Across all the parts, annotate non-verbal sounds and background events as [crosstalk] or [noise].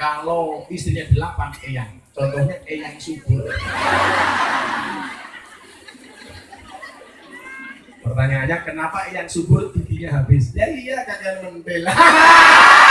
Kalau istrinya delapan eyang, contohnya eyang subur. Pertanyaannya kenapa eyang subur giginya habis? Ya iya kalian membela. [laughs]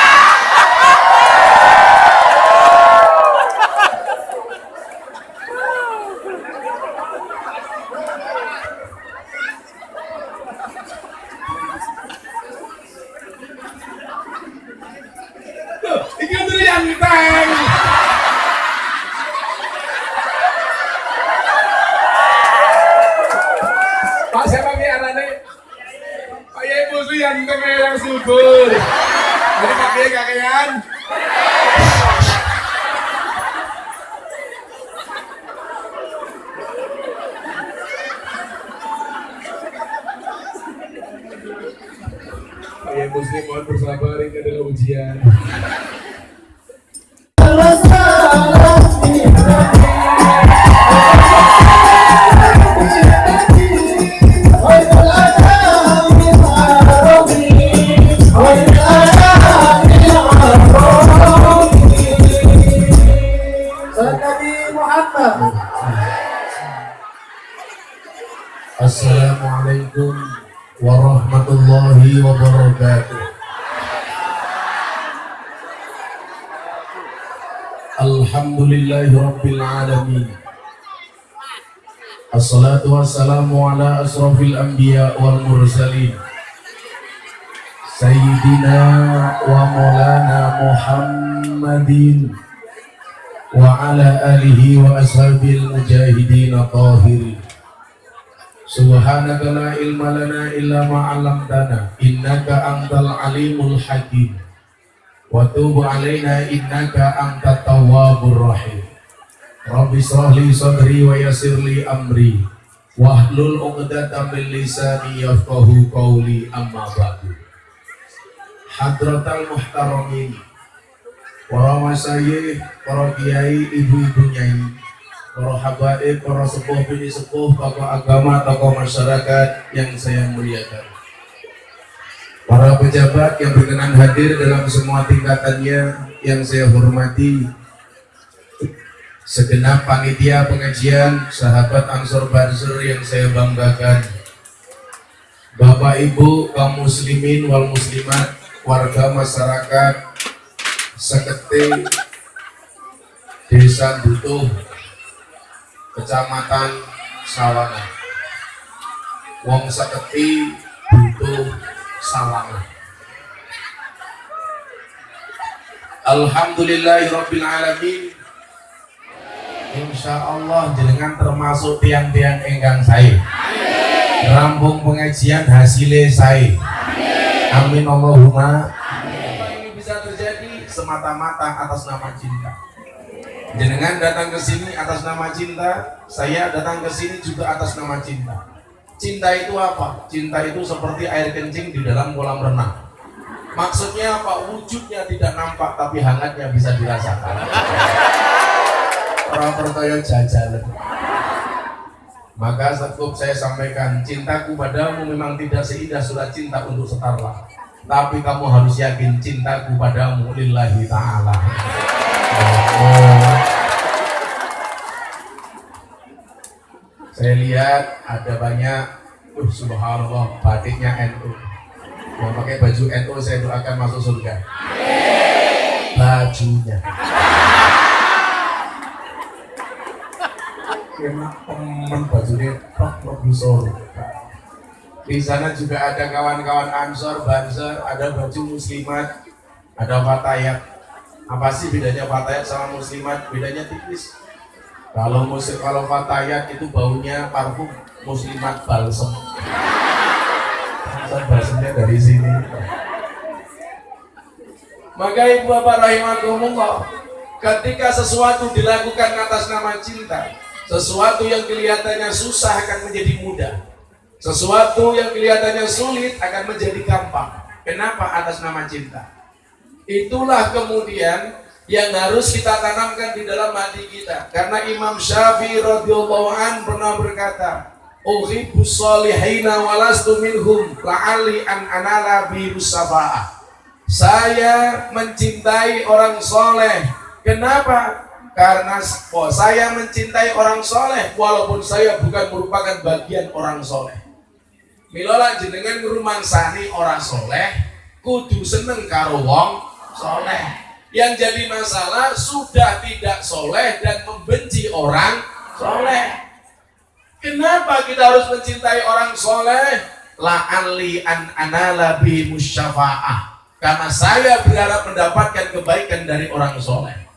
ala asrafil anbiya wal mursalin. Sayyidina wa maulana Muhammadin wa ala alihi wa ashabil mujahidin tahirin. Subhanaka la ilma lana illa ma 'allamtana innaka antal alimul hakim wa tub alaina innaka antat tawwabur rahim Rabbi israh li sadri wa yassir li amri wahlul 'uqdatam min lisani yafqahu qawli amma ba'du Hadratal muhtaramin para masyayikh, para kiai, ibu-ibu nyai para habaib, para sepuh bini sepuh, tokoh agama, tokoh masyarakat yang saya muliakan. Para pejabat yang berkenan hadir dalam semua tingkatannya yang saya hormati, segenap panitia pengajian, sahabat Ansor Banser yang saya banggakan, Bapak Ibu kaum muslimin wal muslimat, warga masyarakat, sekete, desa Butuh, Kecamatan Sawangan. Wong Seketi butuh Sawangan. Alhamdulillahirabbil alamin. Insya Allah jenengan termasuk tiang-tiang enggang saya. Rampung pengajian hasilnya saya. Amin Allahumma. Apa ini bisa terjadi semata-mata atas nama cinta. Jenengan datang ke sini atas nama cinta, saya datang ke sini juga atas nama cinta. Cinta itu apa? Cinta itu seperti air kencing di dalam kolam renang. Maksudnya apa? Wujudnya tidak nampak tapi hangatnya bisa dirasakan. [laughs] Orang percaya. Maka cukup saya sampaikan, cintaku padamu memang tidak seindah surat cinta untuk setarlah. Tapi kamu harus yakin cintaku padamu lillahi ta'ala. Saya lihat ada banyak, uh, subhanallah, batiknya NU. Yang pakai baju NU saya doakan masuk surga. Bajunya. Kena temen bajunya pak surga. Di sana juga ada kawan-kawan Ansor, Banser, ada baju muslimat, ada fatayat. Apa sih bedanya fatayat sama muslimat? Bedanya tipis. Kalau muslim, kalau fatayat itu baunya parfum, muslimat balsem. Masa balsemnya dari sini. Maka ibu bapak rahimakumullah, ketika sesuatu dilakukan atas nama cinta, sesuatu yang kelihatannya susah akan menjadi mudah. Sesuatu yang kelihatannya sulit akan menjadi gampang. Kenapa atas nama cinta? Itulah kemudian yang harus kita tanamkan di dalam hati kita. Karena Imam Syafi'i radhiyallahu an pernah berkata, "Uhibbus solihina walastu minhum la'ali an anala bi Saya mencintai orang soleh. Kenapa? Karena oh, saya mencintai orang soleh, walaupun saya bukan merupakan bagian orang soleh. Milola jenengan sani orang soleh, kudu seneng karo wong soleh. Yang jadi masalah sudah tidak soleh dan membenci orang soleh. Kenapa kita harus mencintai orang soleh? La'anli an anala bi musyafa'ah. Karena saya berharap mendapatkan kebaikan dari orang soleh.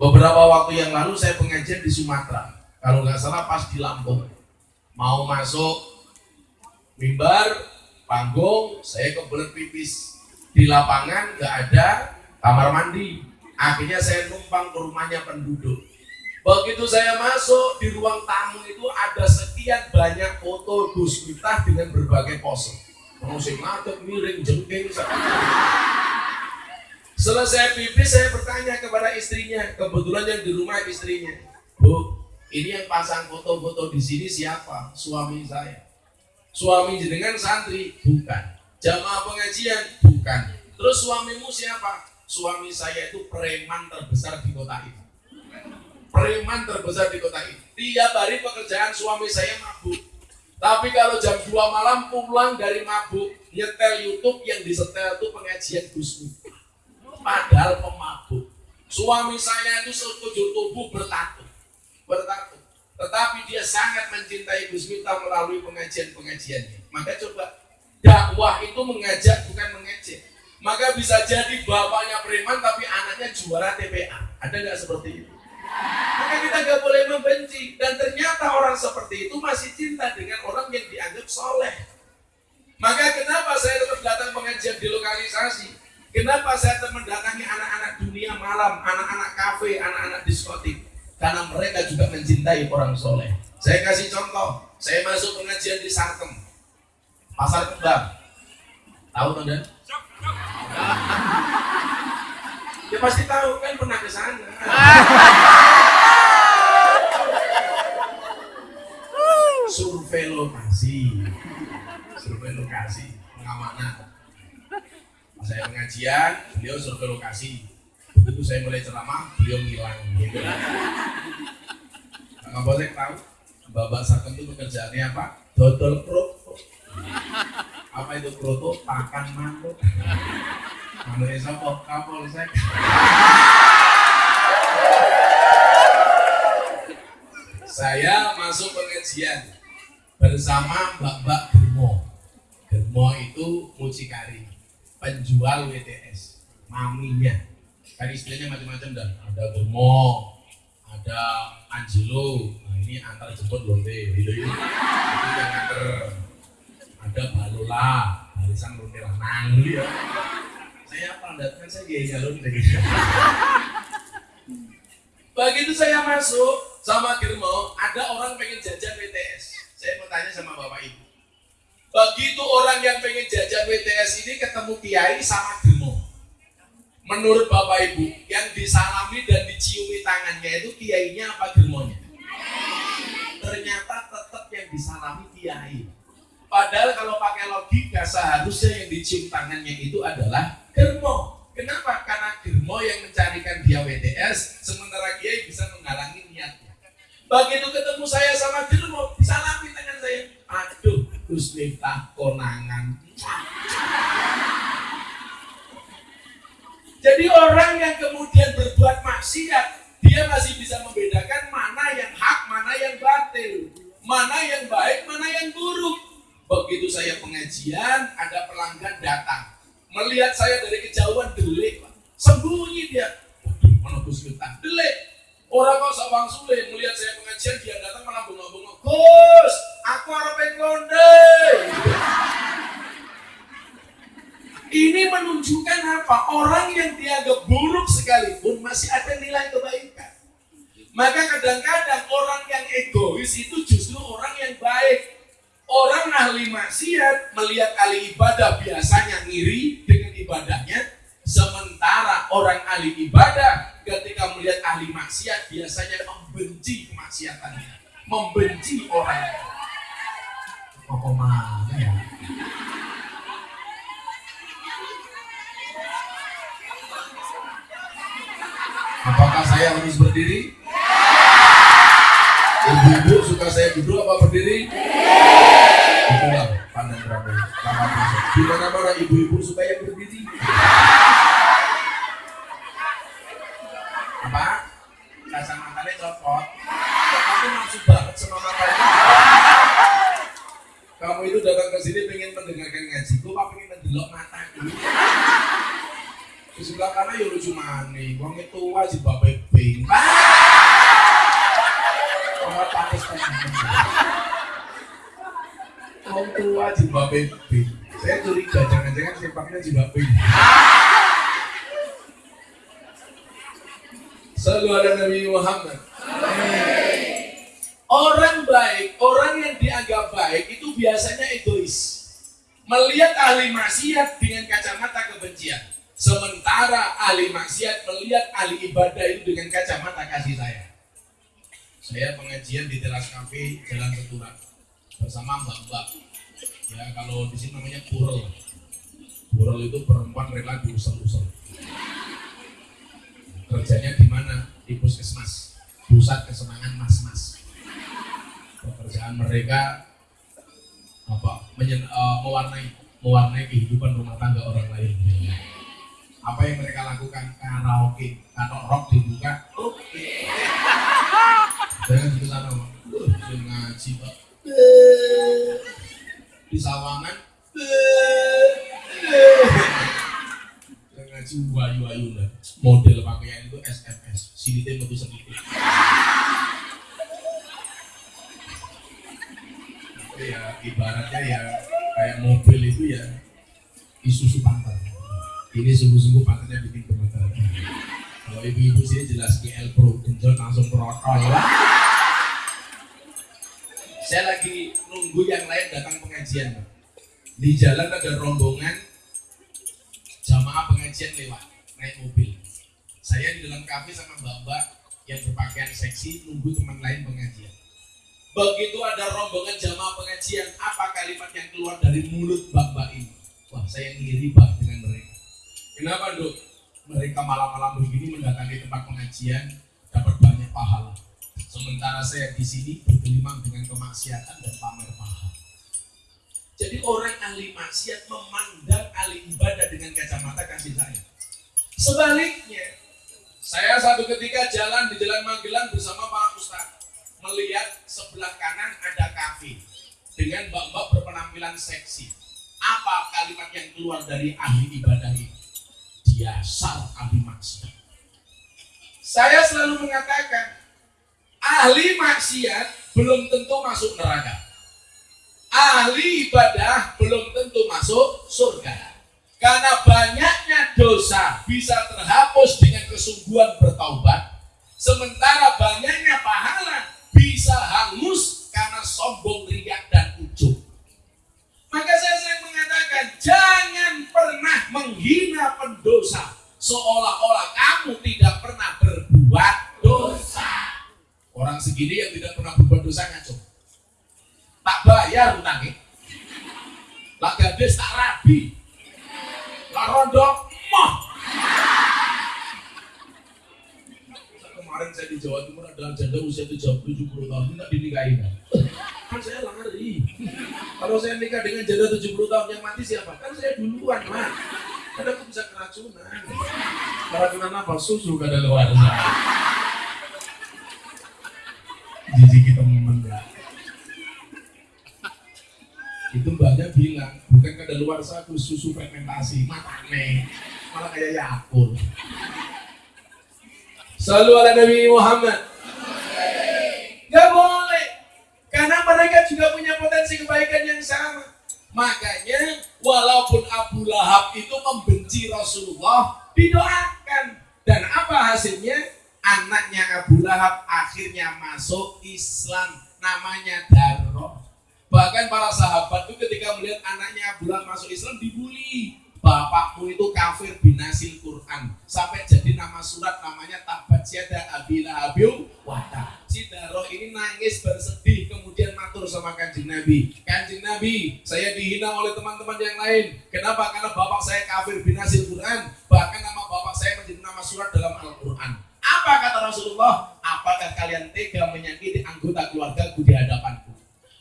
Beberapa waktu yang lalu saya pengajian di Sumatera. Kalau nggak salah pas di Lampung. Mau masuk mimbar, panggung, saya kebelet pipis. Di lapangan nggak ada kamar mandi. Akhirnya saya numpang ke rumahnya penduduk Begitu saya masuk di ruang tamu itu ada sekian banyak foto Gus Miftah dengan berbagai pose. Musik ngadep, miring, jengking. Selesai pipis saya bertanya kepada istrinya, kebetulan yang di rumah istrinya. Bu, ini yang pasang foto-foto di sini siapa? Suami saya. Suami jenengan santri? Bukan. Jamaah pengajian? Bukan. Terus suamimu siapa? Suami saya itu preman terbesar di kota itu preman terbesar di kota ini. Tiap hari pekerjaan suami saya mabuk. Tapi kalau jam 2 malam pulang dari mabuk, nyetel YouTube yang disetel itu pengajian Gus Padahal pemabuk. Suami saya itu sekujur tubuh bertato. Bertato. Tetapi dia sangat mencintai Gus Miftah melalui pengajian-pengajiannya. Maka coba dakwah itu mengajak bukan mengejek. Maka bisa jadi bapaknya preman tapi anaknya juara TPA. Ada nggak seperti itu? Maka kita nggak boleh membenci. Dan ternyata orang seperti itu masih cinta dengan orang yang dianggap soleh. Maka kenapa saya tetap datang pengajian di lokalisasi? Kenapa saya mendatangi anak-anak dunia malam, anak-anak kafe, anak-anak diskotik? Karena mereka juga mencintai orang soleh. Saya kasih contoh, saya masuk pengajian di Sarkem, Pasar Kembang. Tahu teman Ya pasti tahu kan pernah ke sana. Survei lokasi, survei lokasi pengamanan. Saya pengajian, beliau survei lokasi. Begitu saya mulai ceramah, beliau ngilang. Gitu. Boleh tahu, Bapak Sarkem itu pekerjaannya apa? Dodol kroto. Apa itu kroto? Pakan manuk. Menurut sapa Kapolsek. Saya masuk pengajian bersama Mbak-mbak Germo. Germo itu mucikari, penjual WTS, maminya. Kan istilahnya macam-macam dan ada Germo, ada Angelo, nah ini antar jemput lonte, itu yang antar. Ada Balola, barisan lonte lanang, ya. Saya apa kan saya gaya jalur gitu. Begitu saya masuk sama Girmo ada orang pengen jajan WTS saya mau tanya sama bapak ibu begitu orang yang pengen jajan WTS ini ketemu kiai sama Girmo menurut bapak ibu yang disalami dan diciumi tangannya itu kiainya apa Girmonya ternyata tetap yang disalami kiai Padahal kalau pakai logika seharusnya yang dicium tangannya itu adalah germo. Kenapa? Karena germo yang mencarikan dia WTS, sementara dia bisa menghalangi niatnya. Begitu ketemu saya sama germo, salami tangan saya. Aduh, Gus Miftah konangan. Jadi orang yang kemudian berbuat maksiat, dia masih bisa membedakan mana yang hak, mana yang batil, mana yang baik, mana yang buruk. Begitu saya pengajian, ada pelanggan datang. Melihat saya dari kejauhan, delik. Sembunyi dia. Gus Miftah? Delik. Orang kok sabang sulit melihat saya pengajian, dia datang malah bengok-bengok. Gus, aku harap konde. Ini menunjukkan apa? Orang yang dianggap buruk sekalipun masih ada nilai kebaikan. Maka kadang-kadang orang yang egois itu justru orang yang baik. Orang ahli maksiat melihat ahli ibadah biasanya ngiri dengan ibadahnya, sementara orang ahli ibadah ketika melihat ahli maksiat biasanya membenci kemaksiatannya, membenci orang. Apa mana ya? Apakah saya harus berdiri? Ibu-ibu suka saya duduk apa berdiri? Itulah pandang Prabowo. Di mana-mana ibu-ibu suka yang berdiri. Apa? Kacamatanya copot. Kok kamu nafsu banget sama matanya? Kamu itu datang ke sini pengen mendengarkan ngaji, kok apa pengen mendelok mataku? Di sebelah kanan ya lucu mani, wong itu wajib bapak bing. Kamu panis. Wong wajib bapak bing. Saya curiga jangan-jangan sempaknya juga bing. Selalu ada Nabi Muhammad. Orang baik, orang yang dianggap baik itu biasanya egois. Melihat ahli maksiat dengan kacamata kebencian. Sementara ahli maksiat melihat ahli ibadah itu dengan kacamata kasih sayang. Saya pengajian di teras kafe Jalan Keturan bersama mbak-mbak. Ya kalau di sini namanya purel. Purel itu perempuan rela diusel-usel. Kerjanya di mana? Di puskesmas, pusat kesenangan mas-mas. Pekerjaan mereka apa menyen, uh, mewarnai mewarnai kehidupan rumah tangga orang lain. Apa yang mereka lakukan? Karaoke. Kalau rock dibuka. Oke. Okay. jangan di sana uh, ngaji pak. Di sawangan ngaji wayu wayu model pakaian itu SMS sini teh metu sedikit ya ibaratnya ya kayak mobil itu ya isusu pantat. Ini sungguh-sungguh pantatnya bikin gemetar kalau ibu-ibu sih jelas GL Pro genjot langsung protol saya lagi nunggu yang lain datang pengajian di jalan ada rombongan jamaah pengajian lewat naik mobil saya di dalam kafe sama mbak-mbak yang berpakaian seksi nunggu teman lain pengajian Begitu ada rombongan jamaah pengajian, apa kalimat yang keluar dari mulut mbak-mbak ini? Wah, saya ngiri bang dengan mereka. Kenapa dok? Mereka malam-malam begini mendatangi tempat pengajian, dapat banyak pahala. Sementara saya di sini bergelimang dengan kemaksiatan dan pamer pahala. Jadi orang ahli maksiat memandang ahli ibadah dengan kacamata kasih sayang. Sebaliknya, saya satu ketika jalan di Jalan Magelang bersama para ustadz melihat sebelah kanan ada kafe dengan mbak-mbak berpenampilan seksi. Apa kalimat yang keluar dari ahli ibadah ini? Diasal ahli maksiat. Saya selalu mengatakan, ahli maksiat belum tentu masuk neraka. Ahli ibadah belum tentu masuk surga. Karena banyaknya dosa bisa terhapus dengan kesungguhan bertaubat, sementara banyaknya pahala bisa hangus karena sombong, riak, dan ujub. Maka saya sering mengatakan, jangan pernah menghina pendosa seolah-olah kamu tidak pernah berbuat dosa. Orang segini yang tidak pernah berbuat dosa ngaco. Tak bayar utangnya. Lah gadis tak rabi. Lah rondo moh. kemarin saya di Jawa Timur adalah janda usia 70 tahun tidak dinikahi kan saya lari. Kalau saya nikah dengan janda 70 tahun yang mati siapa? Kan saya duluan mah kan aku bisa keracunan. Keracunan apa? Susu kada luar. Jijik kita itu mbaknya bilang bukan kada luar satu susu fermentasi matane malah kayak yakul Selalu ala Nabi Muhammad. Gak boleh. Karena mereka juga punya potensi kebaikan yang sama. Makanya walaupun Abu Lahab itu membenci Rasulullah, didoakan. Dan apa hasilnya? Anaknya Abu Lahab akhirnya masuk Islam. Namanya Darroh. Bahkan para sahabat itu ketika melihat anaknya Abu Lahab masuk Islam dibully. Bapakmu itu kafir binasil Quran. Sampai jadi nama surat namanya tabat siada abila abiu wata si Daro ini nangis bersedih kemudian matur sama kanjeng Nabi. Kanjeng Nabi saya dihina oleh teman-teman yang lain. Kenapa? Karena bapak saya kafir binasil Quran. Bahkan nama bapak saya menjadi nama surat dalam Al-Quran. Apa kata Rasulullah? Apakah kalian tega menyakiti anggota keluargaku di hadapanku?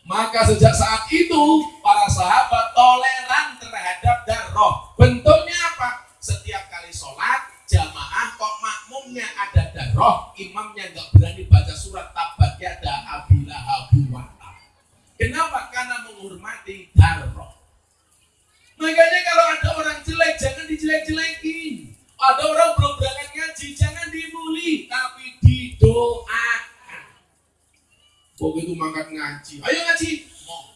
Maka sejak saat itu para sahabat toleran terhadap darah. Bentuknya apa? Setiap kali sholat jamaah kok makmumnya ada darah, imamnya nggak berani baca surat tabat yada abila habiwata. Kenapa? Karena menghormati darah. Makanya kalau ada orang jelek jangan dijelek-jelekin. Ada orang belum berangkat ngaji jangan dibully, tapi didoakan. Begitu mangkat ngaji, ayo ngaji. Mau.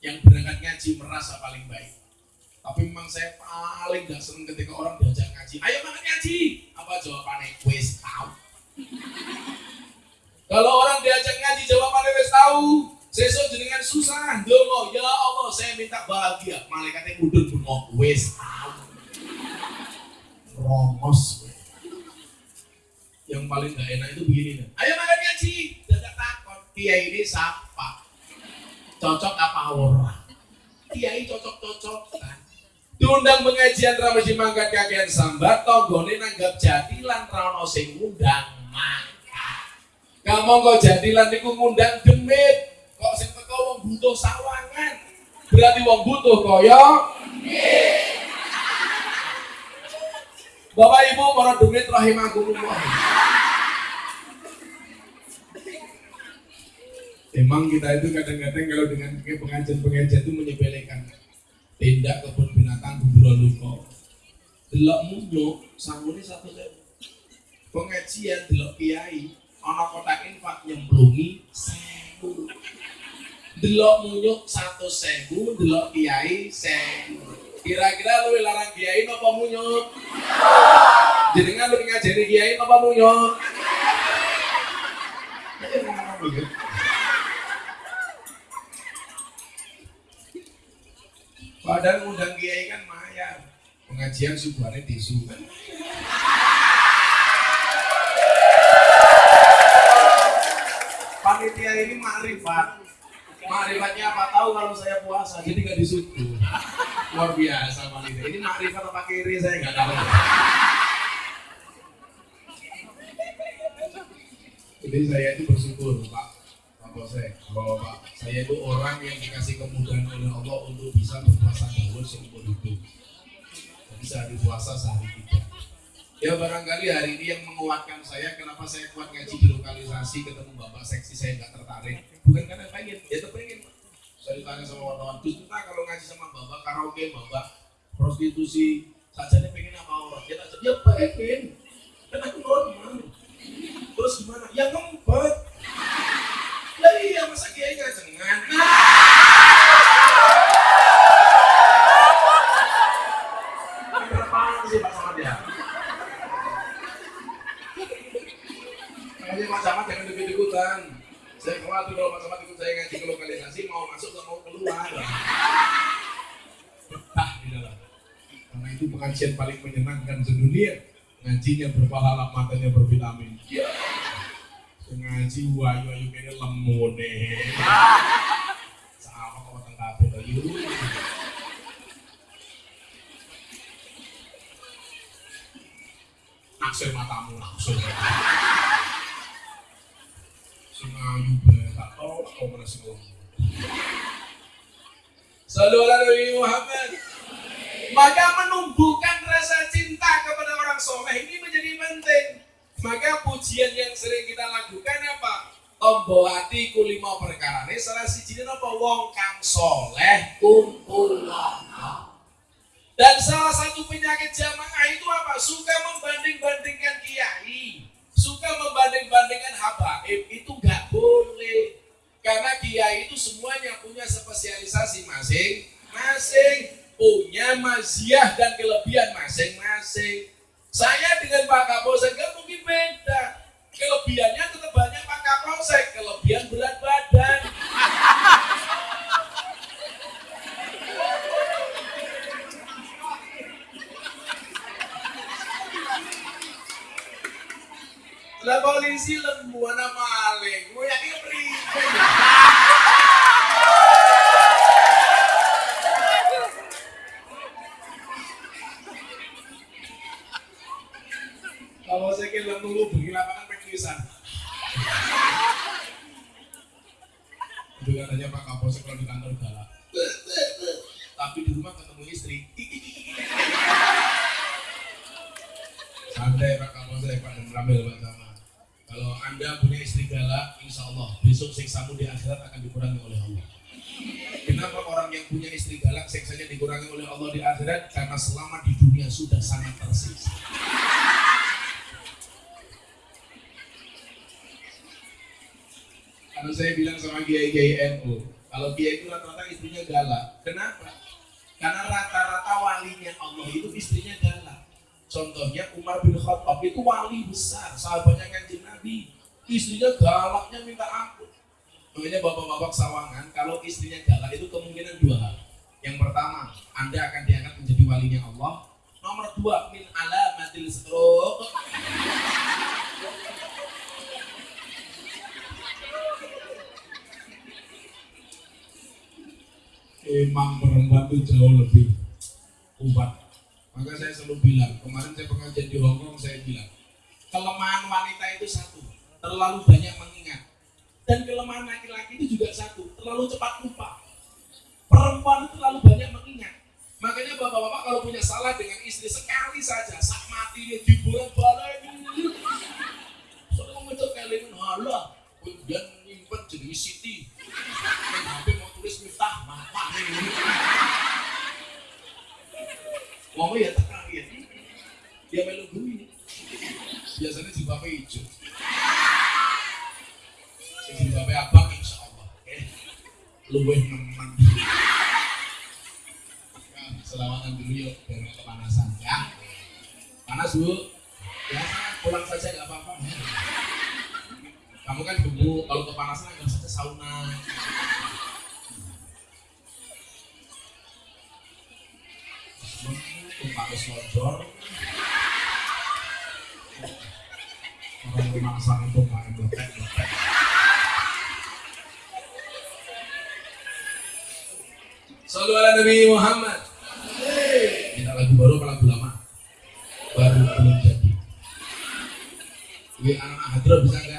Yang berangkat ngaji merasa paling baik. Tapi memang saya paling gak seneng ketika orang diajak ngaji. Ayo mangkat ngaji. Apa jawabannya? Wes tahu. Kalau orang diajak ngaji jawabannya wes tahu. Sesuk jenengan susah, dongo ya Allah saya minta bahagia. Malaikatnya mundur bengok wes tahu. Romos. Yang paling gak enak itu begini. Ayo makan ngaji, dadak. Kiai ini siapa? Cocok apa orang? Kiai cocok-cocok kan. Diundang pengajian Ramasi mangkat kakean sambat, tonggone nanggap jadilan rano sing ngundang mangkat. Kamu kok jadilan niku ngundang demit. Kok sing teko wong butuh sawangan. Berarti wong butuh kaya Bapak Ibu para demit rahimakumullah. Emang kita itu kadang-kadang kalau dengan pengajian-pengajian itu menyepelekan tindak kebun binatang gundura luko. Delok munyo sangune satu sewu. Pengajian delok kiai ana kotak infak nyemplungi sewu. Delok munyo satu sewu, delok kiai sewu. Kira-kira luwih larang kiai napa munyo? Jenengan luwih ngajeni kiai napa munyo? Padahal ngundang kiai kan mayar. Pengajian subuhannya tisu kan. Panitia ini makrifat. Makrifatnya apa tahu kalau saya puasa, jadi nggak disuruh. Luar biasa panitia. Ini makrifat apa kiri saya nggak tahu. Jadi saya itu bersyukur Pak Pak Bosek, Bapak, saya itu orang yang dikasih kemudahan oleh Allah untuk bisa berpuasa dahulu seumur hidup. Jadi sehari puasa sehari tidak. Ya barangkali hari ini yang menguatkan saya, kenapa saya kuat ngaji di lokalisasi, ketemu bapak seksi saya nggak tertarik. Bukan karena pengen, ya tuh pengen. Pak. Saya ditanya sama wartawan, Gus kita kalau ngaji sama bapak karaoke, bapak prostitusi, saja nih pengen apa orang? Ya tak ya pengen, kan aku normal. Terus gimana? Ya ngempet. Lah iya masa kiai Samad ya? Makanya Pak Samad jangan ikut-ikutan. Saya khawatir kalau Pak Samad ikut saya ngaji ke lokalisasi mau masuk gak mau keluar. Betah di dalam. Karena itu pengajian paling menyenangkan sedunia. Ngajinya berpahala, matanya bervitamin. Ya. Ngaji wayu ayu kene lemone. Sama kok weteng kabeh to. Naksir matamu naksir. Sing ayu bae tak tau kok mana sing ngomong. Sallu Nabi Muhammad. Maka menumbuhkan rasa cinta kepada orang soleh ini menjadi penting. Maka pujian yang sering kita lakukan apa? Tombo hati ku lima perkara ini salah si apa wong kang soleh kumpul Dan salah satu penyakit jamaah itu apa? Suka membanding-bandingkan kiai, suka membanding-bandingkan habaib itu nggak boleh. Karena kiai itu semuanya punya spesialisasi masing-masing, punya maziah dan kelebihan masing-masing. Saya dengan Pak Kapolsek nggak mungkin beda. Kelebihannya tetap banyak Pak Kapolsek, kelebihan berat badan. Lah polisi lembu anak maling, gue yakin beribu. Istrinya galaknya minta ampun. Makanya bapak-bapak sawangan, kalau istrinya galak itu kemungkinan dua hal. Yang pertama, Anda akan diangkat menjadi walinya Allah. Nomor dua, min alamatil stroke. Emang perempuan itu jauh lebih kuat. Maka saya selalu bilang, kemarin saya pengajian di Hongkong, saya bilang, kelemahan wanita itu satu, terlalu banyak mengingat. Dan kelemahan laki-laki itu juga satu, terlalu cepat lupa. Perempuan itu terlalu banyak mengingat. Makanya bapak-bapak kalau punya salah dengan istri sekali saja, sak mati dibolak balik. Soalnya mau ngecek kalian, halah, kemudian nyimpen jadi Siti. HP mau tulis miftah, mata. Ngomong ya teka ya. Dia melu ini. Biasanya jilbabnya hijau. Jilbabnya abang insya Allah. Eh, luweh nemen. Ya, selawatan dulu yuk, biar nggak kepanasan ya. Panas bu? Ya, pulang saja nggak apa-apa. Ya. Kamu kan dulu kalau kepanasan nggak saja sauna. Tumpah selojor. Orang Muhammad. Baru? Baru belum jadi. Ini anak hadro bisa nggak?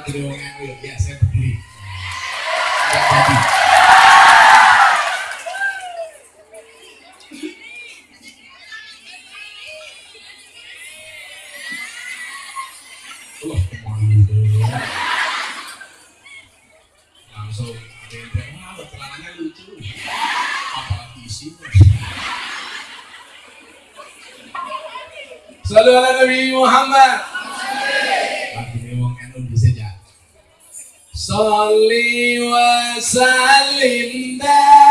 Ya lagi di wong ya Salli wa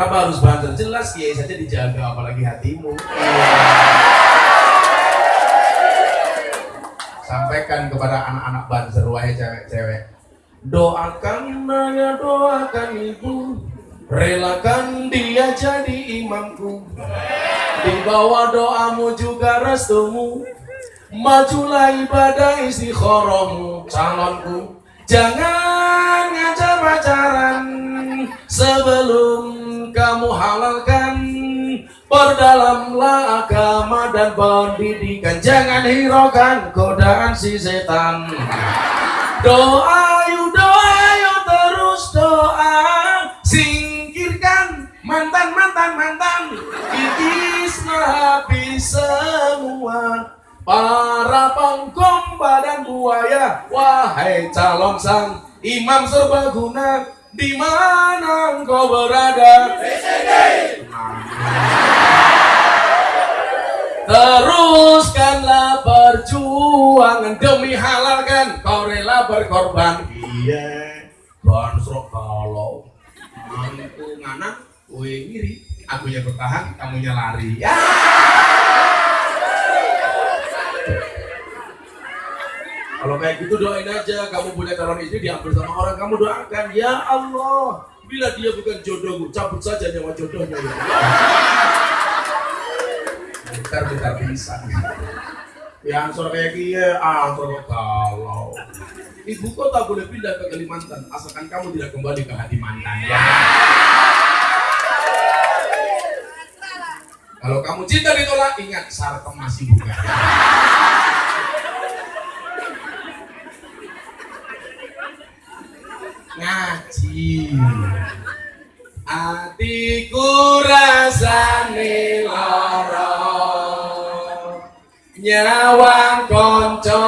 kenapa harus banter? Jelas kiai saja dijaga, apalagi hatimu. Sampaikan kepada anak-anak banter, wahai cewek-cewek. Doakan naya, doakan ibu, relakan dia jadi imamku. Di bawah doamu juga restumu, majulah ibadah istiqoromu, calonku. Jangan ngajar pacaran sebelum kamu halalkan. Perdalamlah agama dan pendidikan. Jangan hiraukan godaan si setan. Doa yuk doa yuk terus doa. Singkirkan mantan mantan mantan Kikis habis semua. Para pengkom badan buaya Wahai calon sang imam serbaguna di mana engkau berada? Teruskanlah perjuangan demi halalkan kau rela berkorban. Iya, bansrok kalau Aku ngana, Kue ngiri, akunya bertahan, kamunya lari. Ya. Kalau kayak gitu doain aja, kamu punya calon istri diambil sama orang, kamu doakan, ya Allah, bila dia bukan jodohmu, cabut saja nyawa jodohnya. Ya. Bentar, bentar bisa. Ya, ansor kayak kia, ansor kalau. Ibu kota boleh pindah ke Kalimantan, asalkan kamu tidak kembali ke hati mantan. Ya. Kalau kamu cinta ditolak, ingat sarkem masih buka. Ngaji. Atiku rasane lara. Nyawang konco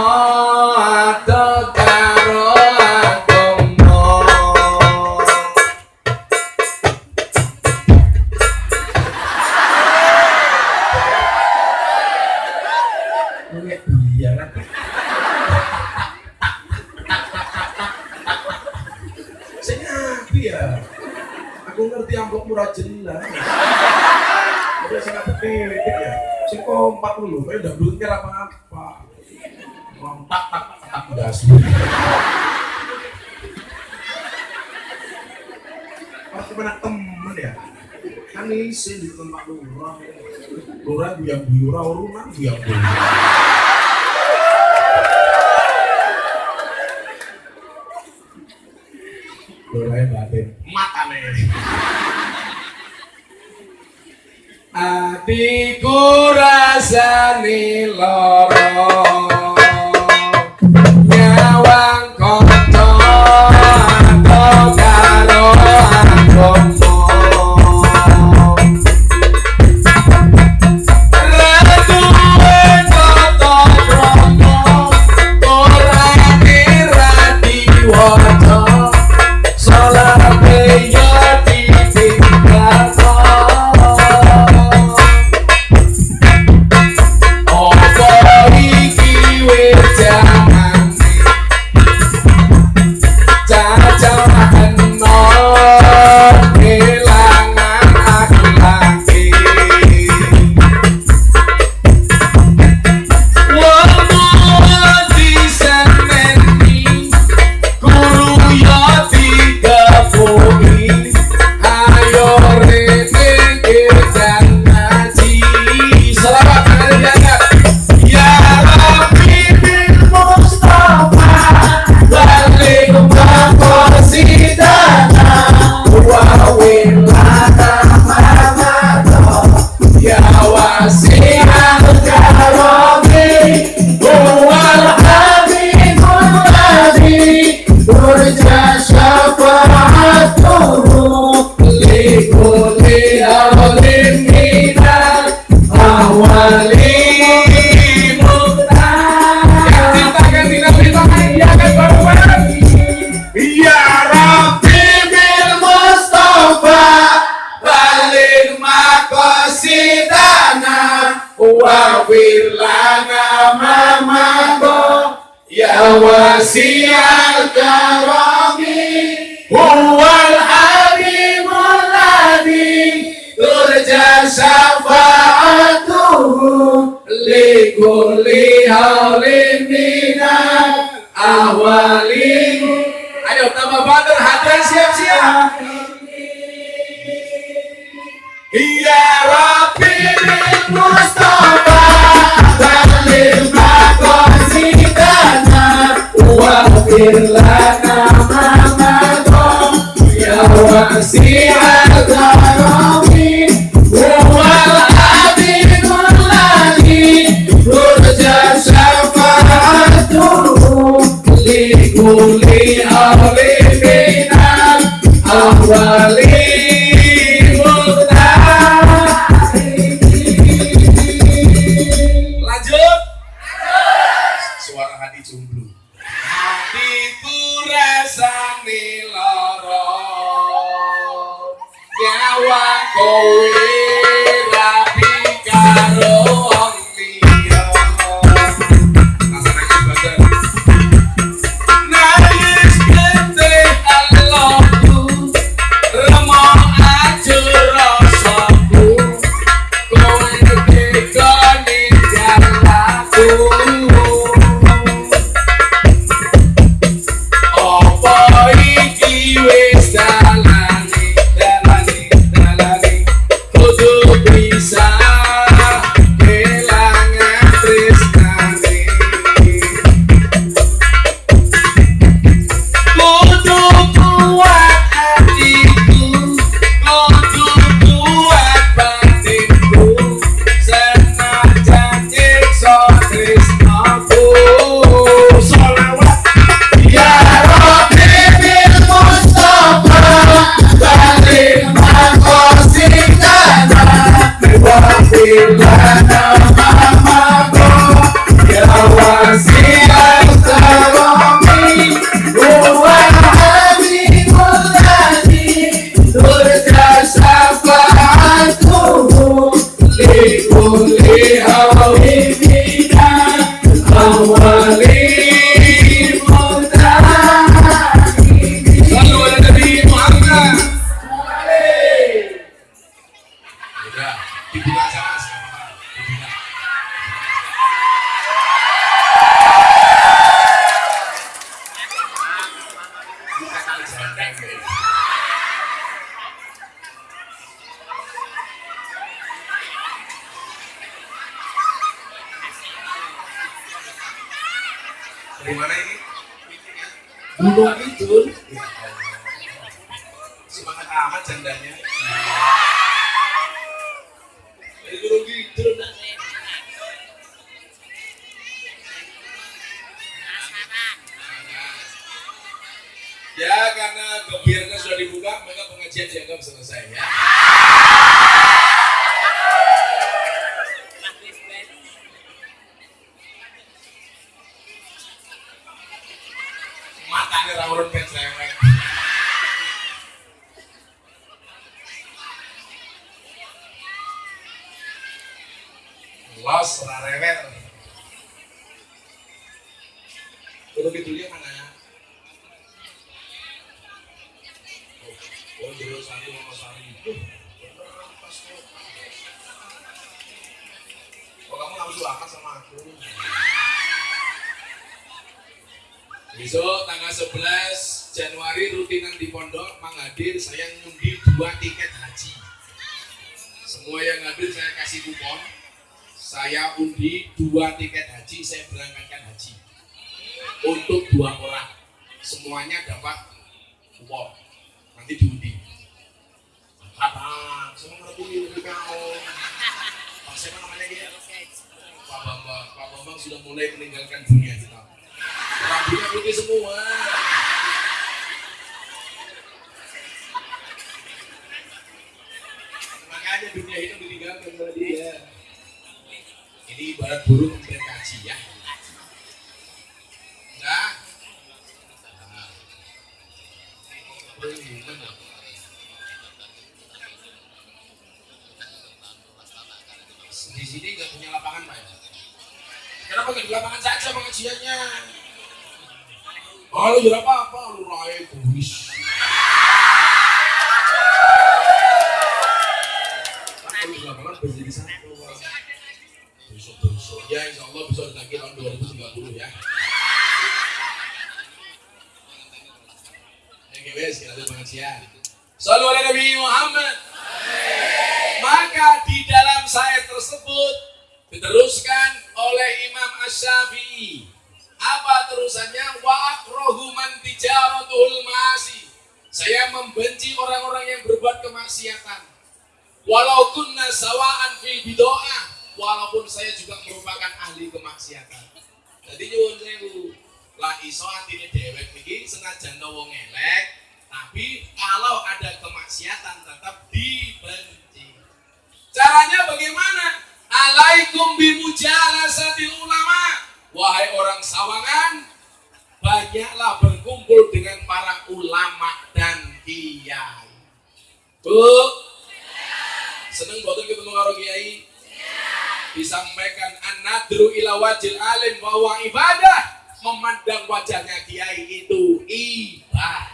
Kompak dulu, kayak udah belum kira apa-apa. Kontak tak tak tak gas. Pas ke mana temen ya? Kan isin di tempat lurah. Lurah biang biura, urunan biang biura. Lurah batin. Mata nih. Atiku rasane lara 11 Januari rutinan di pondok menghadir saya ngundi dua tiket haji. Semua yang hadir saya kasih kupon. Saya undi dua tiket haji, saya berangkatkan haji. Untuk dua orang. Semuanya dapat kupon. Nanti diundi. Apa? Semua ngerti kau. Siapa namanya dia? Pak Bambang. Pak Bambang sudah mulai meninggalkan dunia putih semua. Makanya dunia itu ditinggalkan oleh dia. Ini ibarat burung berkaji ya. Ini benar. Di sini nggak punya lapangan pak? Kenapa nggak di lapangan saja pengajiannya? Oh, lu jual apa apa? Lu raih kuis. Kalau di lapangan berjadi satu. Pak. Besok besok. Ya, insya Allah bisa ditagih tahun 2030 ya. Yang wes kita ada pengajian. Sallu ala Nabi Muhammad. Maka di dalam saya tersebut diteruskan oleh Imam Ash-Syafi'i. Apa terusannya? Wa akrohu man tijaratul ma'asi. Saya membenci orang-orang yang berbuat kemaksiatan. Walau kunna sawaan fil bidoah. Walaupun saya juga merupakan ahli kemaksiatan. Jadi nyuwun sewu. Lah iso atine dewek niki senajan wong elek, tapi kalau ada kemaksiatan tetap dibenci. Caranya bagaimana? Alaikum bimujalasatil ulama. Wahai orang sawangan, banyaklah berkumpul dengan para ulama dan kiai. Bu, Seneng boten ketemu karo kiai? Disampaikan an-nadru ila wajil alim bahwa ibadah. Memandang wajahnya kiai itu ibadah.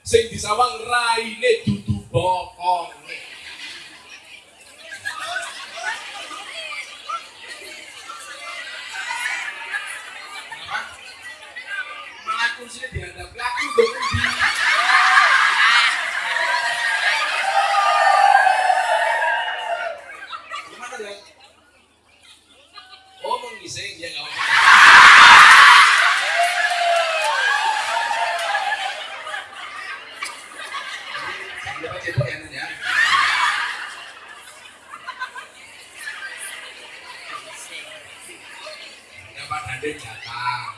Sing disawang raine dudu bokong. Malah kursinya dihadap aku dong. Gimana dong? Oh mau ngising ya nggak apa-apa. Jadi, dapat cebok ya, Nan, ya. Ya Pak Dandim datang.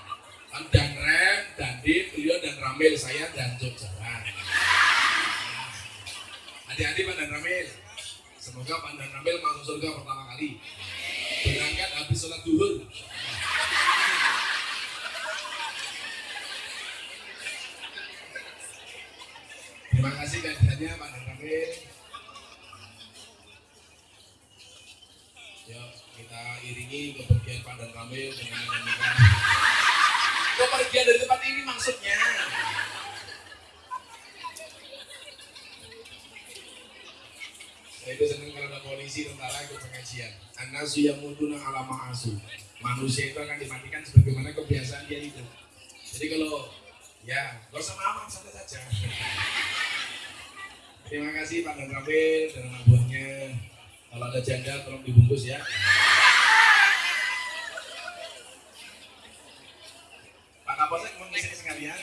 Kan dan Rem, Dandim, beliau dan Ramil, saya dan Jok jalan. Hati-hati Pak dan Ramil. Semoga Pak dan Ramil masuk surga pertama kali. Berangkat habis sholat duhur. Terima kasih kehadirannya Pak dan Ramil. Ya, kita iringi kepergian Pak dan Ramil dengan. Kepergian dari tempat ini maksudnya. Saya itu senang polisi tentara ikut pengajian. Anasu yang muduna ala ma'asu. Manusia itu akan dimatikan sebagaimana kebiasaan dia itu. Jadi kalau ya gak usah maaf santai saja. Terima kasih Pak dan Ramil dan anak buahnya. Kalau ada janda tolong dibungkus ya. Pak Kapolsek mau ngisi sekalian.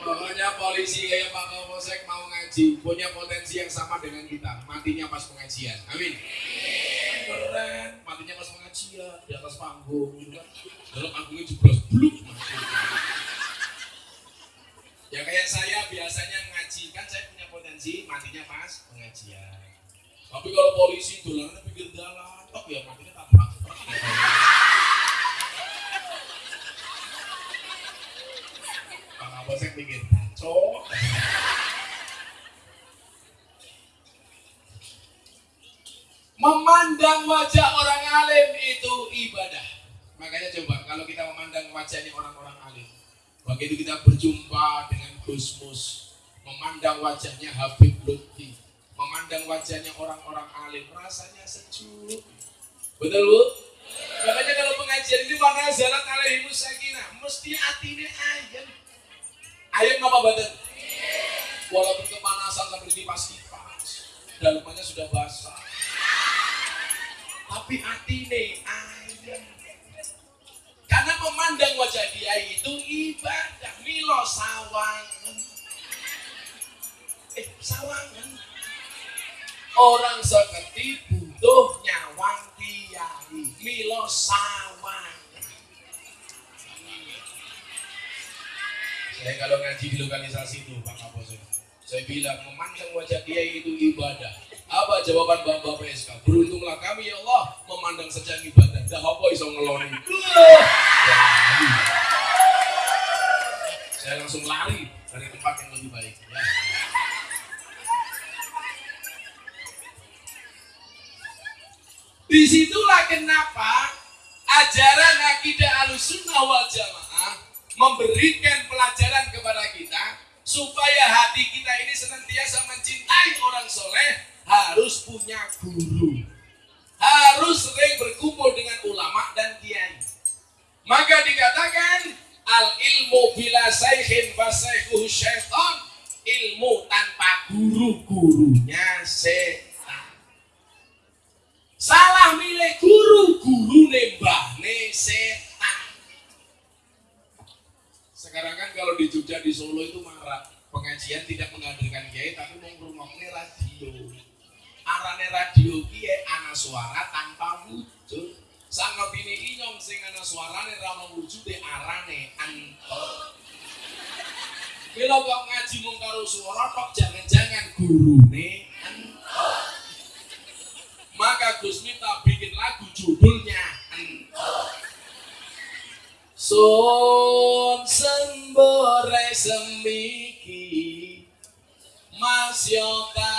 Pokoknya polisi kayak Pak Kapolsek mau ngaji punya potensi yang sama dengan kita. Matinya pas pengajian. Amin. Keren. Matinya pas pengajian di atas panggung. Gitu kan. Dalam panggungnya jeblos bluk. Ya kayak saya biasanya ngaji kan saya punya potensi matinya pas pengajian. Tapi kalau polisi dolannya pinggir jalan, tok ya matinya tabrak. Pak Kapolsek pikir, cok. Memandang wajah orang alim itu ibadah. Makanya coba kalau kita memandang wajahnya orang-orang alim, begitu kita berjumpa dengan Gus Mus, memandang wajahnya Habib Lutfi, memandang wajahnya orang-orang alim, rasanya sejuk. Betul bu? Makanya kalau pengajian ini mana zalat alaihimus sakinah, mesti atine ayam. Ayam apa badan? Walaupun kepanasan sampai dipas-kipas, dalamannya sudah basah. Tapi atine ayam. Karena memandang wajah dia itu ibadah. Milo sawangan. Eh, sawangan. Orang seperti butuh nyawang kiai. Milo sawangan. Saya kalau ngaji di lokalisasi itu Pak Kapolsek, saya bilang memandang wajah dia itu ibadah. Apa jawaban Bapak PSK? Beruntunglah kami ya Allah memandang saja ibadah. Dah apa iso ngeloni. Ya, Saya langsung lari dari tempat yang lebih baik. Ya. Di situlah kenapa ajaran akidah alusunnah wal jamaah memberikan pelajaran kepada kita supaya hati kita ini senantiasa mencintai orang soleh harus punya guru. Harus sering berkumpul dengan ulama dan kiai. Maka dikatakan al ilmu bila saikhin fasaikuhu syaitan ilmu tanpa guru gurunya setan. Salah milih guru guru nembahne setan. Sekarang kan kalau di Jogja di Solo itu marah pengajian tidak menghadirkan kiai tapi mengurungnya radio arane radio kiai ana suara tanpa wujud sangat ini inyong sing ana suarane ra wujud de arane anto Bila kau ngaji mung suara tok jangan-jangan gurune ento. Maka Gus Miftah bikin lagu judulnya ento. Sun sembore semiki Mas Yota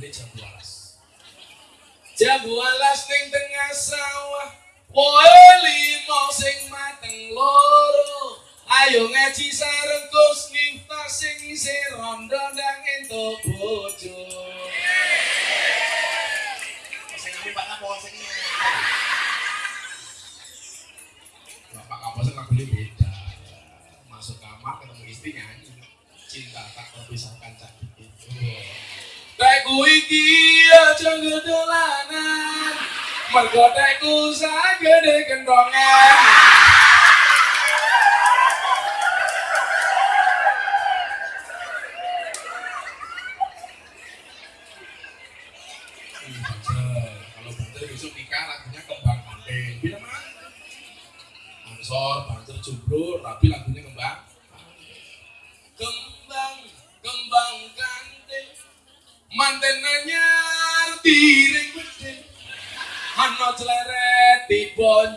lagunya jambu alas. Jambu alas ning tengah sawah. Woe limo sing mateng loro. Ayo ngaji sareng Gus Miftah sing isih rondo kia cho người tương lai nam. Mà gọi tay cô giá cứ để cần đòn ngang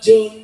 bonjondil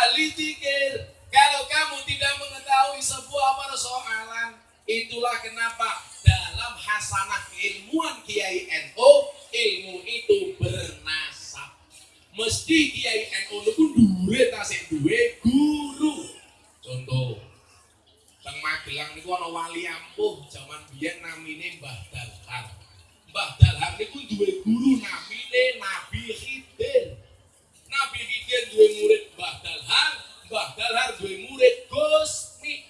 ahli zikir. Kalau kamu tidak mengetahui sebuah persoalan, itulah kenapa dalam hasanah keilmuan Kiai NU, ilmu itu bernasab. Mesti Kiai NU itu duwe tasik duwe guru. Contoh, Teng Magelang niku ana wali ampuh zaman biyen namine Mbah Dalhar. Mbah Dalhar niku duwe guru namine Nabi Khidir. Khidir duwe murid Mbah Dalhar, Mbah Dalhar duwe murid Gusmi.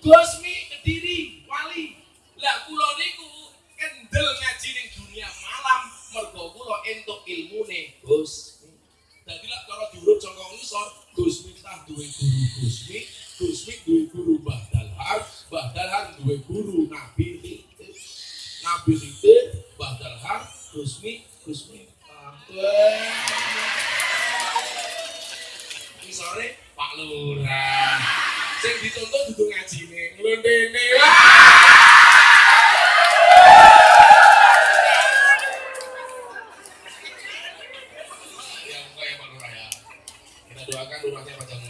Gusmi Kediri, wali. Lah kula niku kendel ngaji ning dunia malam mergo kula entuk ilmune Gusmi. Dadi lak cara diurut saka ngisor, Gusmi tah duwe guru Gusmi, Gusmi duwe guru Mbah Dalhar, Mbah Dalhar duwe guru Nabi. Nabi Khidir, Mbah Dalhar, Gusmi. Ini sore Pak Lurah. Sing dituntut dudu ngajine, nglondene. Ya, Pak Lurah ya. Kita doakan lurahnya panjang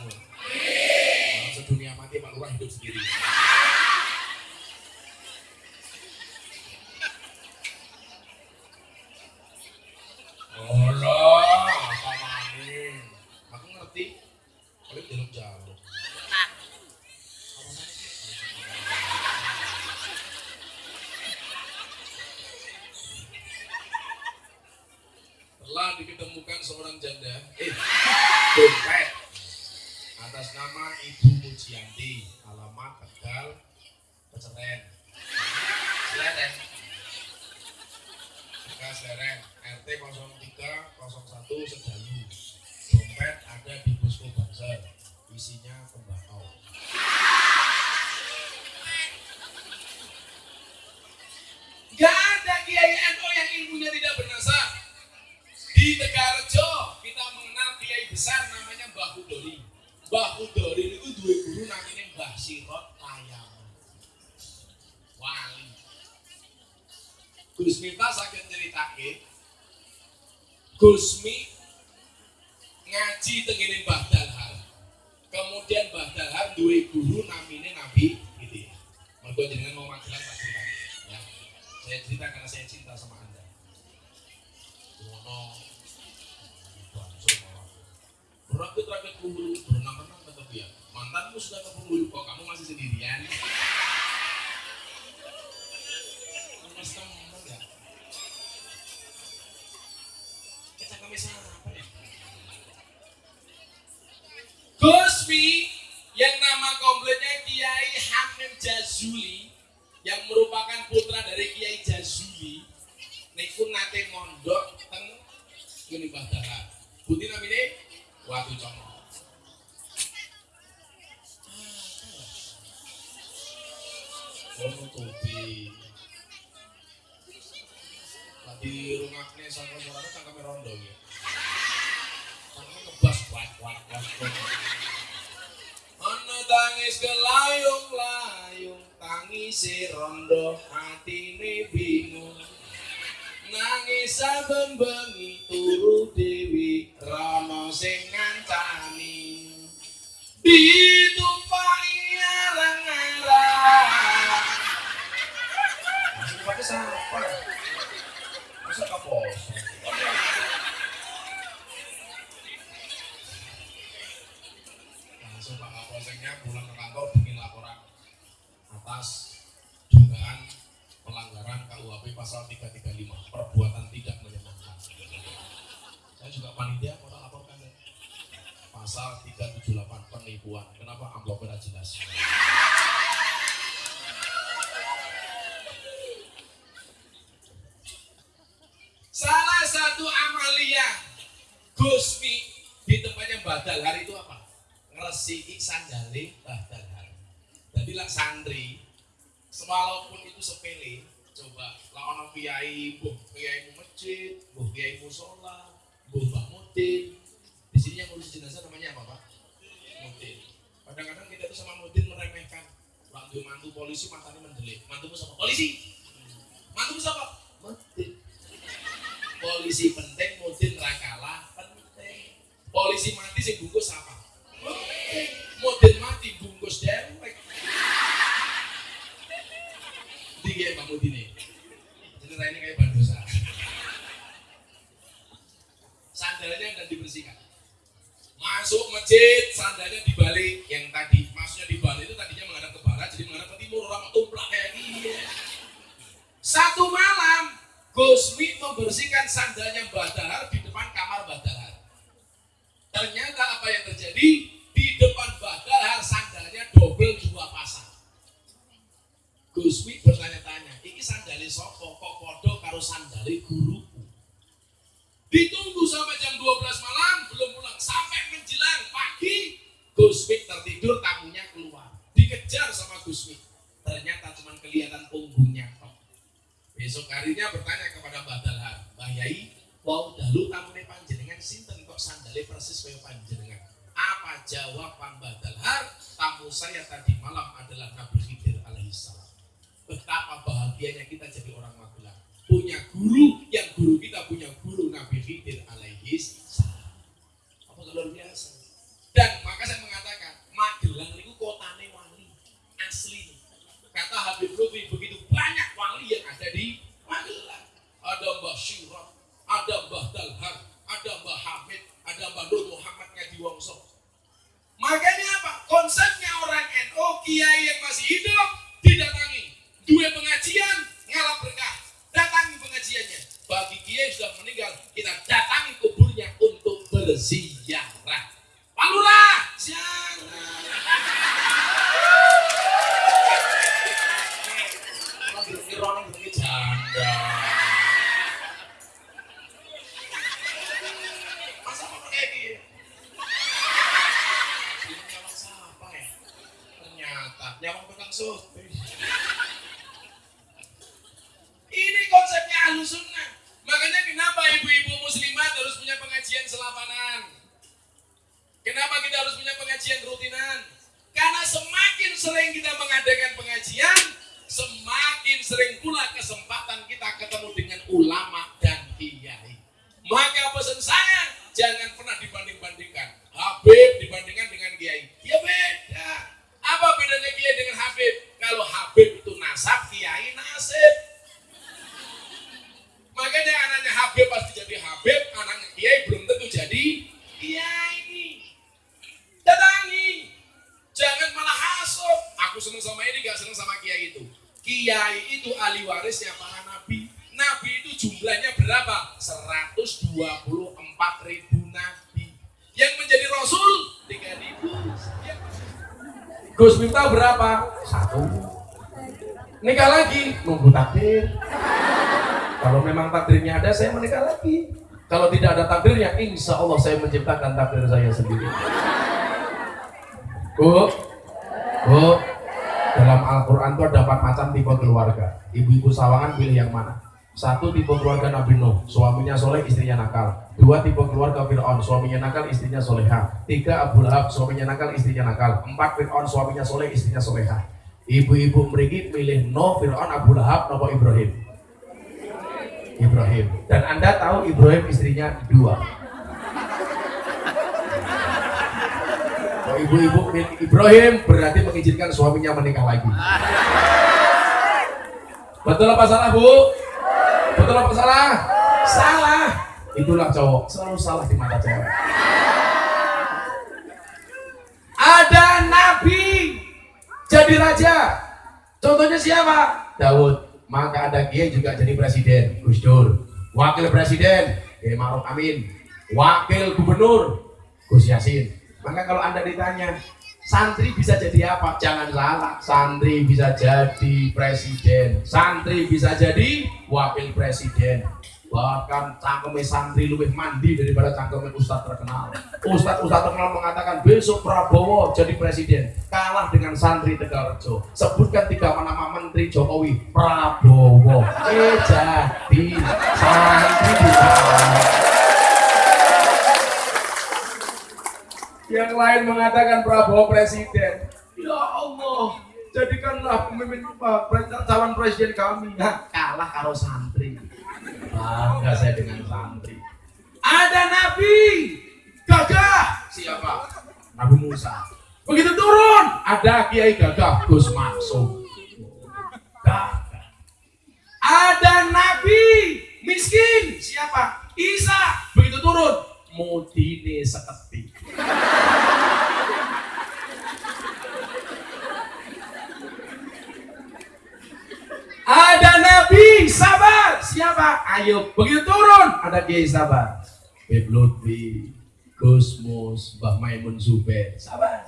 Gus Miftah sakit ceritake. Gusmi ngaji tengene Mbah Dalhar. Kemudian Mbah Dalhar duwe guru namine Nabi gitu ya. Mergo jenengan mau tak cerita. Ya. Saya cerita karena saya cinta sama Anda. Ngono. Berakit rakit kumpul berenang-renang ke tepi ya. Mantanmu sudah ke kok kamu masih sendirian. Gusmi yang nama kompletnya Kiai Hamim Jazuli yang merupakan putra dari Kiai Jazuli niku nate mondok teng ngene Mbah. Putih namine Watu Congo. Oh, tubi. Tadi rumahnya sama suara cangkeme rondo ya. Cangkeme ngebas kuat kuat kuat. Ana tangis kelayung-layung tangis rondo hatine bingung nangis saben bengi turu dewi rana sing ngancani ditumpaki arang-arang Masih pakai siapa? Masa kapos? Atas dugaan pelanggaran KUHP pasal 335 perbuatan tidak menyenangkan. Saya juga panitia tak laporkan ya. Pasal 378 penipuan. Kenapa amplopnya jelas? Salah satu amalia Gusmi di tempatnya Badal hari itu apa? Ngeresiki sandale Badal hari. Lah santri walaupun itu sepele coba lah ono kiai buh kiai masjid buh kiai musola buh mbah mudin. Di sini yang ngurus jenazah namanya apa pak? Mudin. Kadang-kadang kita tuh sama mudin meremehkan. Waktu mantu polisi matanya mendelik. Mantumu siapa? Polisi. Mantumu siapa? Mudin. Polisi penting mudin rakalah penting. Polisi mati sih bungkus apa? Mudin. Mudin mati bungkus dewek di kayak Pak Mudi nih. Cerita ini kayak bandosa. Sandalnya dan dibersihkan. Masuk masjid, sandalnya dibalik. Yang tadi, maksudnya dibalik itu tadinya menghadap ke barat, jadi menghadap ke timur. Orang tumplak kayak gini. Satu malam, Gusmi membersihkan sandalnya Mbah Dahar di depan kamar Mbah Dahar. Ternyata apa yang terjadi? Di depan Mbah sandalnya double dua pasang. Gusmi bertanya-tanya, ini sandali sopo kok podo karo sandali guruku. Ditunggu sampai jam 12 malam belum pulang sampai menjelang pagi Gusmi tertidur tamunya keluar dikejar sama Gusmi ternyata cuma kelihatan punggungnya. Besok harinya bertanya kepada Mbah Dalhar, Mbah Yai, wau dalu tamune panjenengan sinten kok sandale persis kaya panjenengan. Apa jawaban Mbah Dalhar? Tamu saya tadi malam adalah Nabi Khidir alaihissalam betapa bahagianya kita jadi orang Magelang punya guru yang guru kita punya guru Nabi Khidir alaihi salam. Apa luar biasa? Dan maka saya mengatakan Magelang itu kotane wali asli. Kata Habib Lutfi begitu banyak wali yang ada di Magelang. Ada Mbah Syirah ada Mbah Dalhar ada Mbah Hamid ada Mbah Nur Muhammad Ngadi Wongso. Makanya apa? Konsepnya orang NU kiai yang masih hidup saya menikah lagi. Kalau tidak ada takdirnya, insya Allah saya menciptakan takdir saya sendiri. Bu, bu, dalam Al-Quran itu ada empat macam tipe keluarga. Ibu-ibu sawangan pilih yang mana? Satu tipe keluarga Nabi Nuh, suaminya soleh, istrinya nakal. Dua tipe keluarga Fir'aun, suaminya nakal, istrinya soleha. Tiga Abu Lahab, suaminya nakal, istrinya nakal. Empat Fir'aun, suaminya soleh, istrinya soleha. Ibu-ibu merigi pilih Nuh, Fir'aun, Abu Lahab, nopo Ibrahim. Ibrahim. Dan Anda tahu Ibrahim istrinya dua. Kalau ibu-ibu Ibrahim berarti mengizinkan suaminya menikah lagi. Betul apa salah bu? Betul apa salah? Salah. Itulah cowok selalu salah di mata cewek. Ada nabi jadi raja. Contohnya siapa? Daud. Maka ada kiai juga jadi presiden, Gus Dur. Wakil presiden, Kiai Maruf Amin. Wakil gubernur, Gus Yasin. Maka kalau anda ditanya, santri bisa jadi apa? Jangan salah, santri bisa jadi presiden, santri bisa jadi wakil presiden. Bahkan cangkeme santri lebih mandi daripada cangkeme ustadz terkenal. Ustadz ustadz terkenal mengatakan besok Prabowo jadi presiden, kalah dengan santri Tegalrejo. Sebutkan tiga nama menteri Jokowi, Prabowo. Eh jadi santri. Yang lain mengatakan Prabowo presiden. Ya Allah, jadikanlah pemimpin calon presiden kami. Nah, kalah kalau santri. Bangga saya dengan santri. Ada nabi gagah. Siapa? Nabi Musa. Begitu turun, ada kiai gagah Gus Maksum. Gagah. Ada nabi miskin. Siapa? Isa. Begitu turun, mudine seketik. Ada Nabi sabar. Siapa? Ayo begitu turun. Ada Kiai sabar. Beb Lutfi, Gusmus, Mbah Maimun Zubair. Sabar.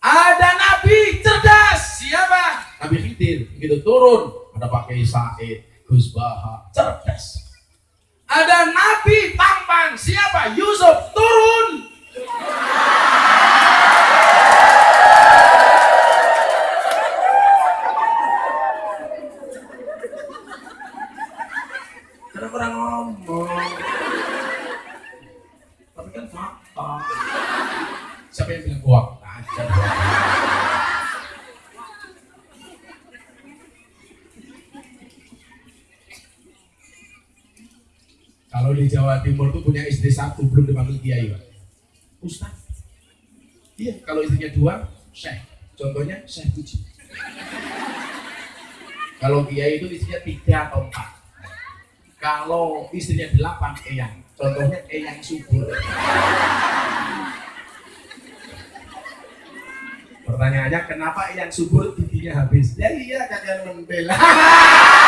Ada Nabi cerdas. Siapa? Nabi Khidir. Begitu turun. Ada Pak Kiai Said, Gus Baha. Cerdas. Ada Nabi tampan. Siapa? Yusuf. Turun. Orang ngomong? Tapi kan fakta. Siapa yang bilang gua? Aja. Kalau di Jawa Timur tuh punya istri satu belum dipanggil kiai, Pak. Ustaz. Iya, kalau istrinya dua, syekh. Contohnya syekh puji. Kalau kiai itu istrinya tiga atau empat. Kalau istrinya delapan, eyang. Contohnya eyang subur. Pertanyaannya, kenapa eyang subur giginya habis? Ya iya, kalian membela. [laughs]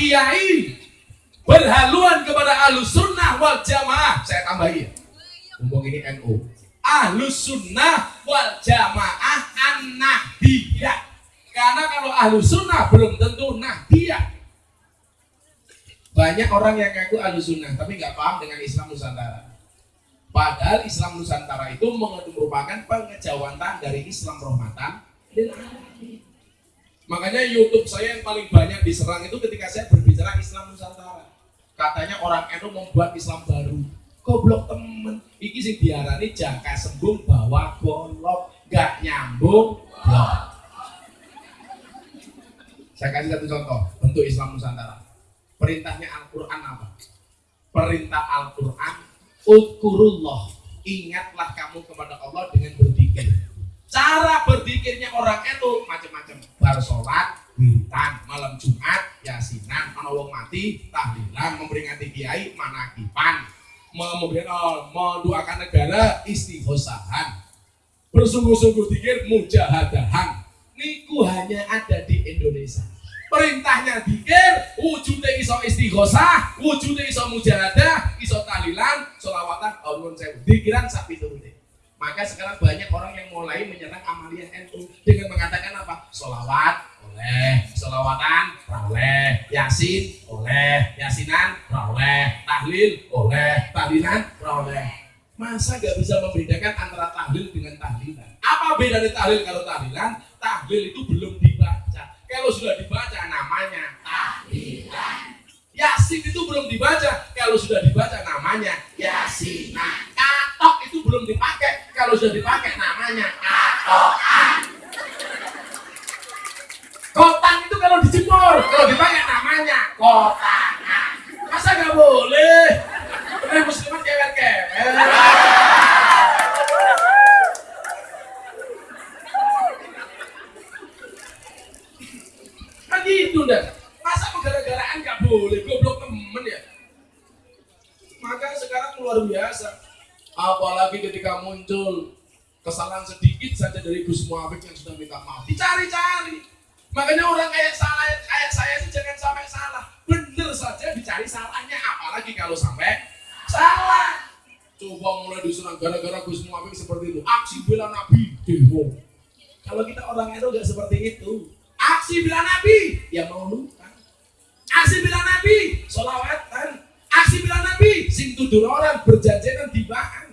kiai berhaluan kepada ahlus sunnah wal jamaah, saya tambahin. Ngomong ini NU. Ahlus sunnah wal jamaah an-nahdiyah. Karena kalau ahlus sunnah belum tentu nahdiyah. Banyak orang yang ngaku ahlus sunnah tapi nggak paham dengan Islam Nusantara. Padahal Islam Nusantara itu merupakan pengejawantan dari Islam rahmatan lil alamin. Makanya YouTube saya yang paling banyak diserang itu ketika saya berbicara Islam Nusantara. Katanya orang NU membuat Islam baru. Goblok temen. Iki sing diarani jangka sembung bawa golok. Gak nyambung. Blok. Saya kasih satu contoh bentuk Islam Nusantara. Perintahnya Al-Quran apa? Perintah Al-Quran Ukurullah Ingatlah kamu kepada Allah dengan berzikir Cara berzikirnya orang itu macam-macam. Bar sholat, witan, malam Jumat, yasinan, menolong mati, tahlilan, memperingati kiai, manakipan memberikan oh, mendoakan negara istighosahan bersungguh-sungguh dikir mujahadahan. Niku hanya ada di Indonesia. Perintahnya dikir wujudnya iso istighosah wujudnya iso mujahadah iso tahlilan solawatan Allah saya dikiran sapi turune maka sekarang banyak orang yang mulai menyerang amalia NU dengan mengatakan apa? Solawat oleh. Solawatan oleh. Yasin oleh. Yasinan oleh. Tahlil oleh. Tahlilan oleh. Masa gak bisa membedakan antara tahlil dengan tahlilan? Apa bedanya tahlil kalau tahlilan? Tahlil itu belum dibaca. Kalau sudah dibaca namanya tahlilan. Yasin itu belum dibaca. Kalau sudah dibaca namanya yasinan. Katok itu belum dipakai. Kalau sudah dipakai namanya katokan. Kotan itu kalau dijemur, kalau dipakai namanya kotangan. Masa nggak boleh? Ini muslimat kewet-kewet. kan gitu dah masa gara-garaan nggak boleh? Goblok temen ya? Maka sekarang luar biasa. Apalagi ketika muncul kesalahan sedikit saja dari Gus Muafik yang sudah minta maaf. Dicari-cari. Makanya orang kayak salah kayak saya sih jangan sampai salah. Bener saja dicari salahnya. Apalagi kalau sampai salah. Coba mulai diserang gara-gara Gus Muafik seperti itu. Aksi bela Nabi. Demo kalau kita orang itu nggak seperti itu. Aksi bila Nabi. Ya mau lupa aksi bila Nabi solawatan aksi bila Nabi sing tudur orang berjajanan dibaan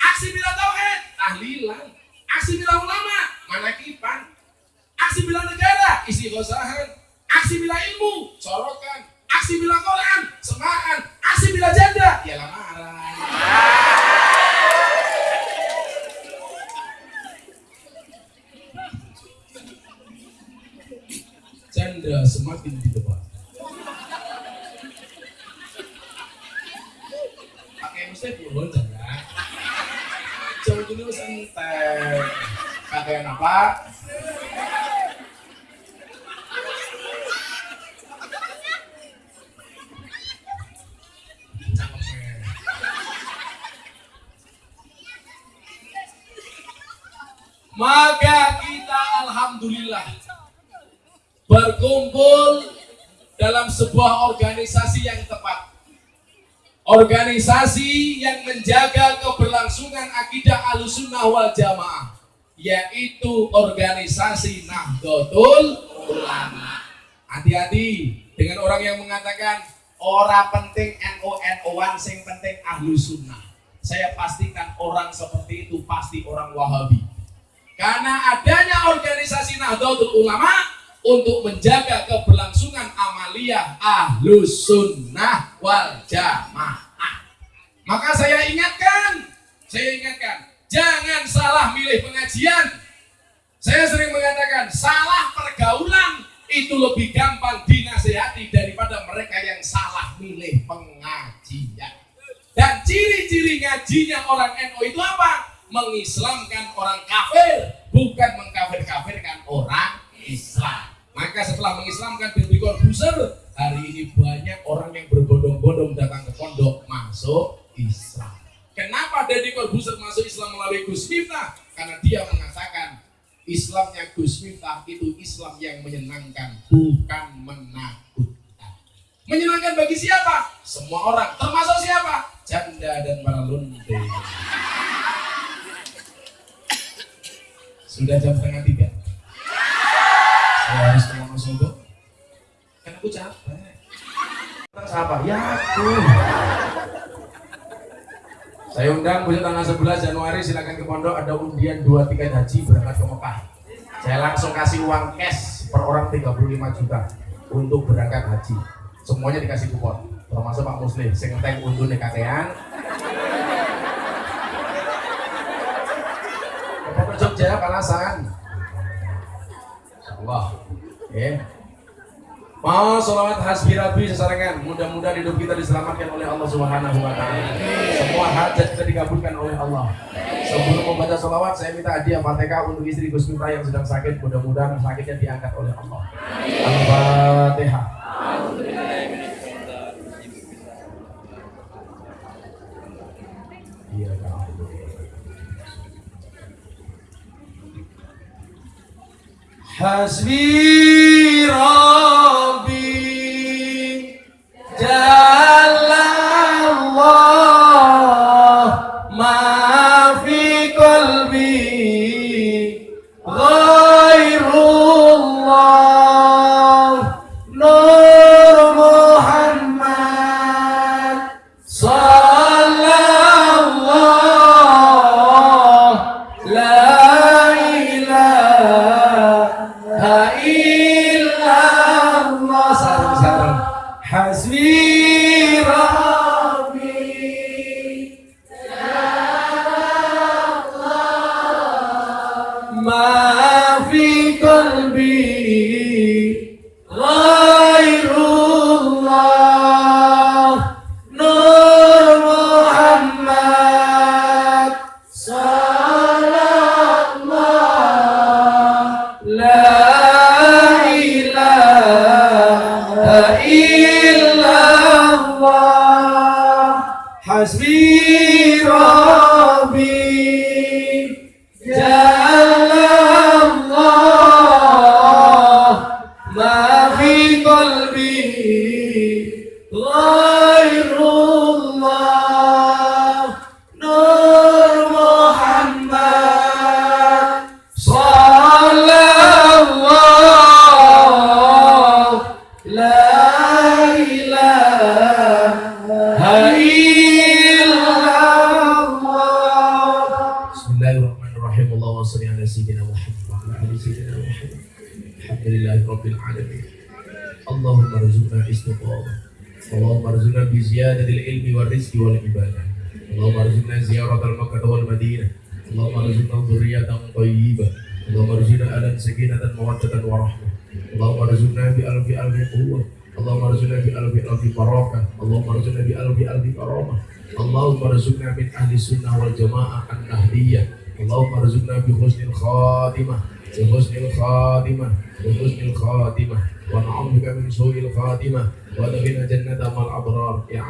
aksi bila tauhid tahlilan. Aksi bila ulama manakipan. Aksi bila negara isi gosahan. Aksi bila ilmu sorokan. Aksi bila Quran semaan aksi bila janda ya lamaran janda semakin di depan. Mesti puluhan janda. Jauh dulu santai. Pakai apa? Maka kita alhamdulillah berkumpul dalam sebuah organisasi yang tepat. Organisasi yang menjaga keberlangsungan akidah alusunnah wal jamaah yaitu organisasi Nahdlatul Ulama. Hati-hati dengan orang yang mengatakan orang penting NU NU-an sing penting ahlu sunnah. Saya pastikan orang seperti itu pasti orang Wahabi. Karena adanya organisasi Nahdlatul Ulama untuk menjaga keberlangsungan amaliyah ahlus sunnah wal jamaah. Maka saya ingatkan, saya ingatkan, jangan salah milih pengajian. Saya sering mengatakan, salah pergaulan itu lebih gampang dinasehati daripada mereka yang salah milih pengajian. Dan ciri-ciri ngajinya orang NU itu apa? Mengislamkan orang kafir, bukan mengkafir-kafirkan orang Islam. Maka setelah mengislamkan Deddy Corbuzier, hari ini banyak orang yang berbondong-bondong datang ke pondok masuk Islam. Kenapa Deddy Corbuzier masuk Islam melalui Gus Miftah karena dia mengatakan Islamnya Gus Miftah itu Islam yang menyenangkan bukan menakutkan menyenangkan bagi siapa? semua orang termasuk siapa? janda dan para lunte sudah jam setengah tiga harus ke Wonosobo kan aku capek Tentang siapa? ya aku saya undang besok tanggal 11 Januari silakan ke pondok ada undian dua tiket haji berangkat ke Mekah. Saya langsung kasih uang cash per orang 35 juta untuk berangkat haji. Semuanya dikasih kupon, termasuk Pak Muslim. Saya ngeteng undur nih kakean. Pondok Jogja kalasan. Allah. Eh. Mau sholawat hasbi rabbi sesarengan. Mudah-mudahan hidup kita diselamatkan oleh Allah Subhanahu wa taala. Semua hajat kita dikabulkan oleh Allah. Sebelum membaca sholawat, saya minta hadiah Fatihah untuk istri Gus Miftah yang sedang sakit. Mudah-mudahan sakitnya diangkat oleh Allah. Al-Fatihah. Iya, Hasbi Rabbi Jalla Allah Oh!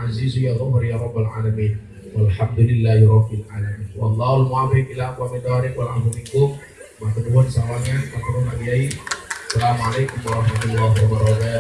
Aziz ya ghafur ya rabbal alamin. Walhamdulillahi rabbil alamin. Wallahu al-muwaffiq ila aqwamit thariq wal afu minkum matur nuwun matur nuwun Kiai Assalamualaikum warahmatullahi wabarakatuh